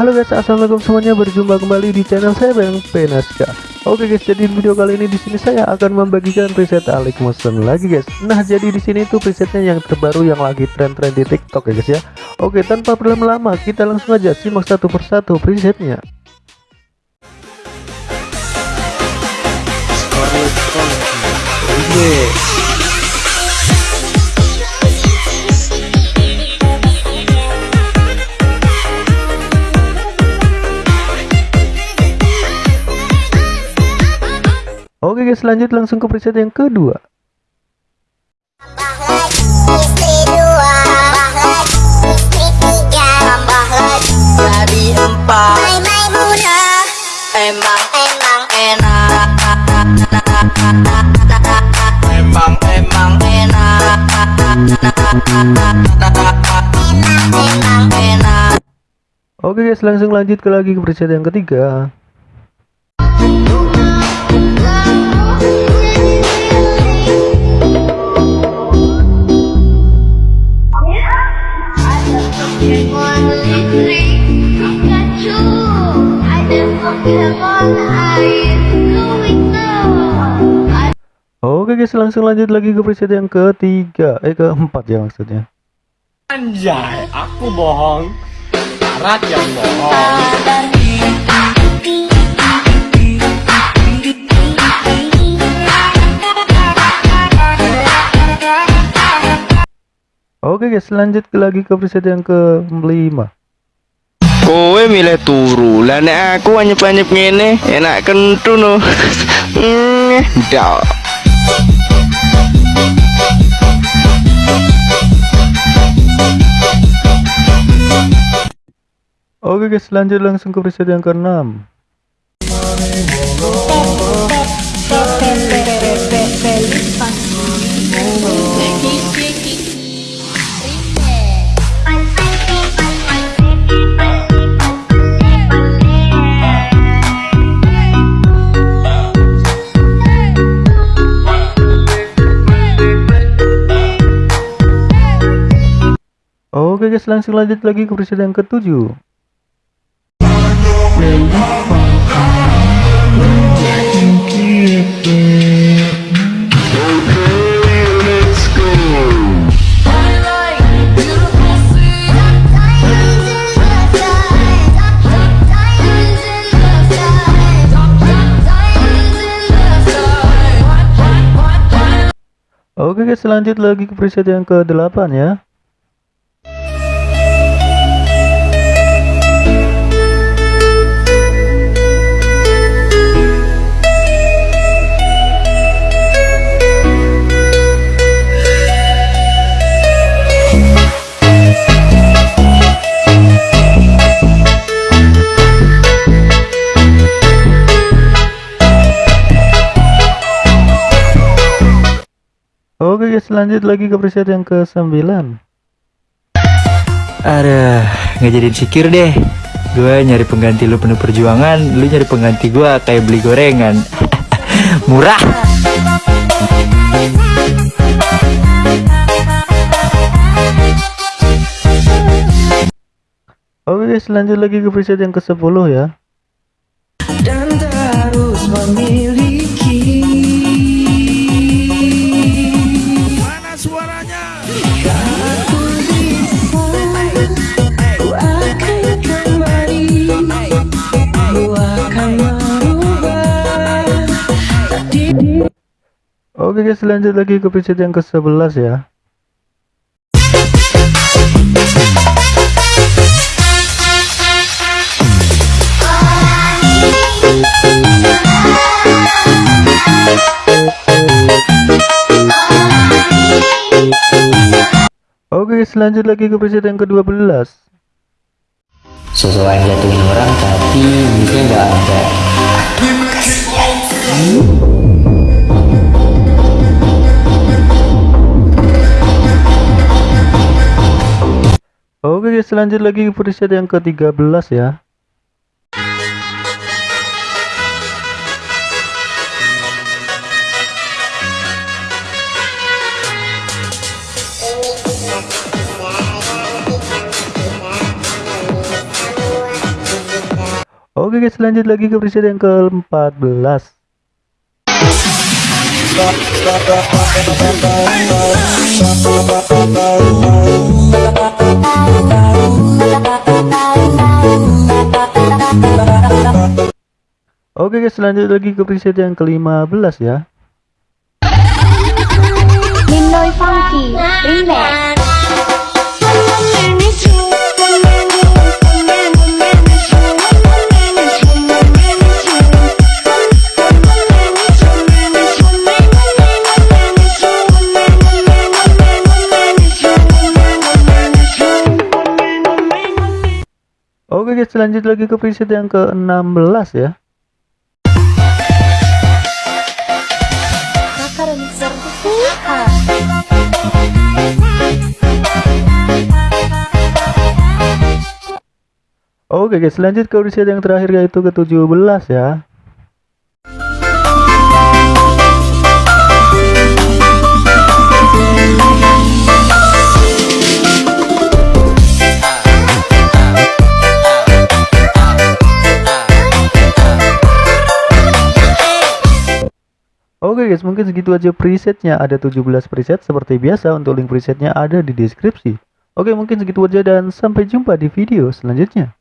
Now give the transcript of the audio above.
Halo guys, assalamualaikum semuanya. Berjumpa kembali di channel saya Bang Penaska. Oke guys, jadi di video kali ini di sini saya akan membagikan preset Alik Motion lagi guys. Nah, jadi di sini itu presetnya yang terbaru yang lagi tren-tren di TikTok ya guys ya. Oke, tanpa berlama-lama kita langsung aja simak satu persatu presetnya. Guys, lanjut langsung ke preset yang kedua. emang emang enak emang emang enak Oke guys, langsung lanjut ke lagi ke preset yang ketiga. Oke guys, langsung lanjut lagi ke preset yang ketiga, eh keempat ya maksudnya. Anjay, aku bohong. Barat yang bohong. Oke guys, lanjut lagi ke preset yang kelima. Kowe milih turu, lah nek aku anyep-anyep ngene enak kentu no. Ndak. Oke guys, lanjut langsung ke preset yang keenam. Oke guys, langsung lanjut lagi ke preset yang ketujuh. Oke guys, lanjut lagi ke preset yang ke-8 ya. Oke guys, lanjut lagi ke preset yang ke-9. Aduh, nggak jadi sikir deh. Gue nyari pengganti lu penuh perjuangan, lu nyari pengganti gue kayak beli gorengan. Murah. Oke guys, lanjut lagi ke preset yang ke-10 ya. dan terus memiliki Oke guys, lanjut lagi ke preset yang ke-11 ya. Oke guys, lanjut lagi ke preset yang ke-12. sosok yang jatuhin orang tapi duitnya nggak ada Oke guys, lanjut lagi preset yang ke-13 ya. Oke guys lanjut lagi ke preset yang ke-14 Oke guys lanjut lagi ke preset yang ke-15 ya. Ninoy Funky Remix guys lanjut lagi ke preset yang ke-16 ya. Oke guys lanjut ke preset yang terakhir yaitu ke-17 ya Oke guys mungkin segitu aja presetnya. Ada 17 preset seperti biasa. Untuk link presetnya ada di deskripsi. Oke mungkin segitu aja dan sampai jumpa di video selanjutnya